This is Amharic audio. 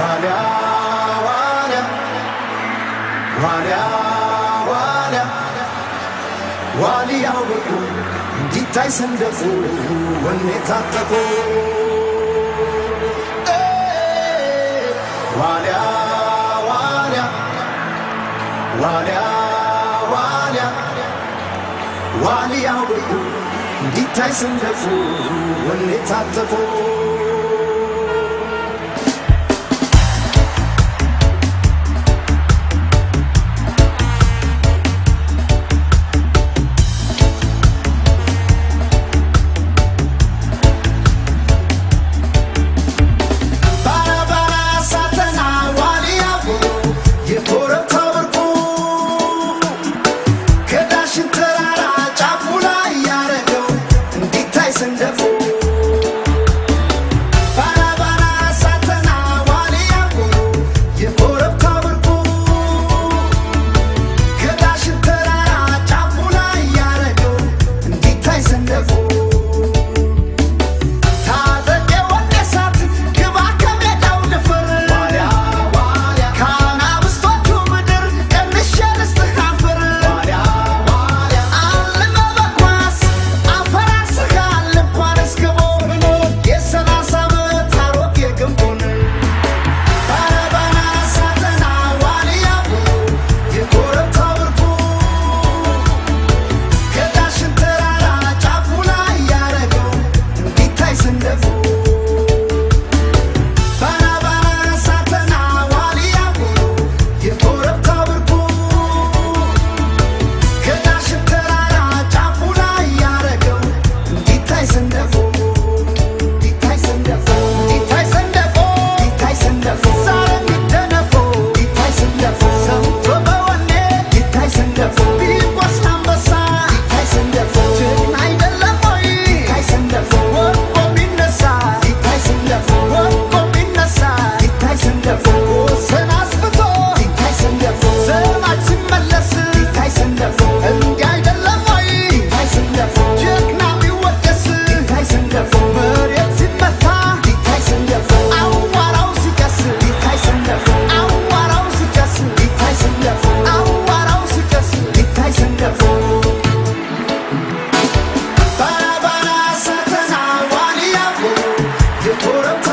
ዋሊያ ዋሊያ ዋሊያ እንዲታይ ሰንደቁ ወኔ ታጠቁ ዋሊያ ዋሊያ ዋሊያ ዋሊያ እንዲታይ ሰንደቁ ወኔ ታጠቁ what I'm